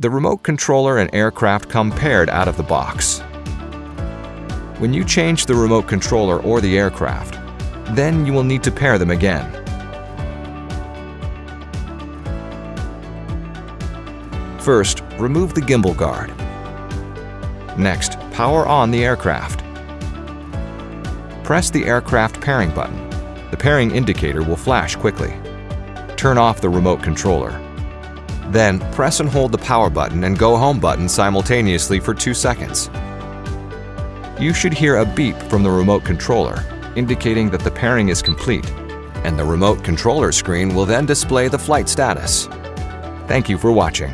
The remote controller and aircraft come paired out of the box. When you change the remote controller or the aircraft, then you will need to pair them again. First, remove the gimbal guard. Next, power on the aircraft. Press the aircraft pairing button. The pairing indicator will flash quickly. Turn off the remote controller. Then, press and hold the power button and go home button simultaneously for 2 seconds. You should hear a beep from the remote controller, indicating that the pairing is complete, and the remote controller screen will then display the flight status. Thank you for watching.